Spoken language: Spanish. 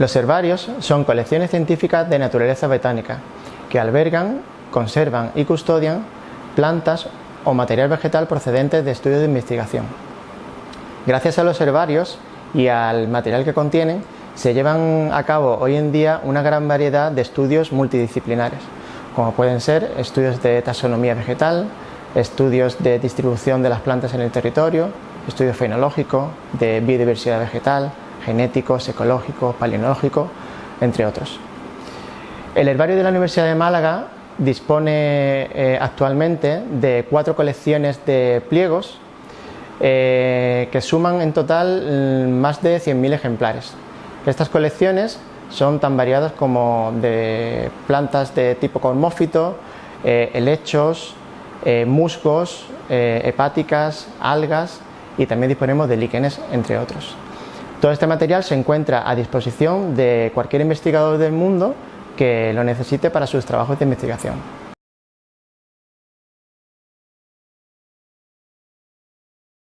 Los herbarios son colecciones científicas de naturaleza botánica que albergan, conservan y custodian plantas o material vegetal procedentes de estudios de investigación. Gracias a los herbarios y al material que contienen, se llevan a cabo hoy en día una gran variedad de estudios multidisciplinares, como pueden ser estudios de taxonomía vegetal, estudios de distribución de las plantas en el territorio, estudios fenológicos, de biodiversidad vegetal, genéticos, ecológicos, paleonológicos, entre otros. El herbario de la Universidad de Málaga dispone eh, actualmente de cuatro colecciones de pliegos eh, que suman en total mm, más de 100.000 ejemplares. Estas colecciones son tan variadas como de plantas de tipo cormófito, eh, helechos, musgos, hepáticas, algas y también disponemos de líquenes, entre otros. Todo este material se encuentra a disposición de cualquier investigador del mundo que lo necesite para sus trabajos de investigación.